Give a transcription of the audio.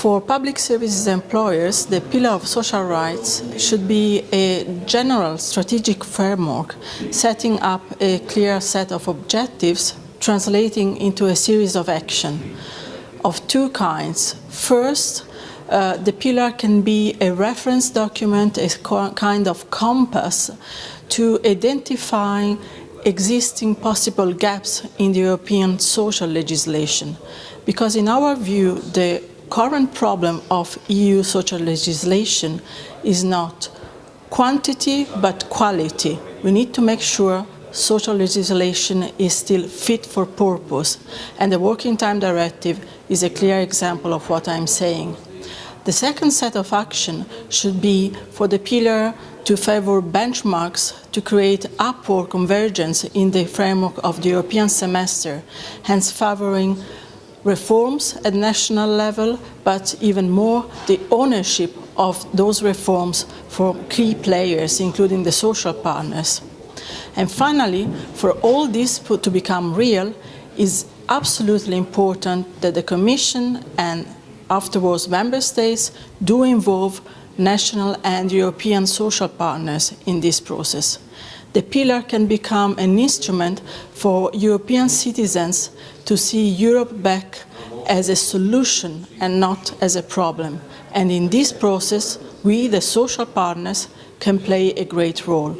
For public services employers, the pillar of social rights should be a general strategic framework, setting up a clear set of objectives, translating into a series of action of two kinds. First, uh, the pillar can be a reference document, a kind of compass to identify existing possible gaps in the European social legislation. Because in our view, the current problem of EU social legislation is not quantity but quality. We need to make sure social legislation is still fit for purpose and the Working Time Directive is a clear example of what I'm saying. The second set of action should be for the pillar to favor benchmarks to create upward convergence in the framework of the European semester, hence favoring reforms at national level, but even more the ownership of those reforms for key players, including the social partners. And finally, for all this to become real, is absolutely important that the Commission and afterwards member states do involve national and European social partners in this process the pillar can become an instrument for European citizens to see Europe back as a solution and not as a problem. And in this process, we, the social partners, can play a great role.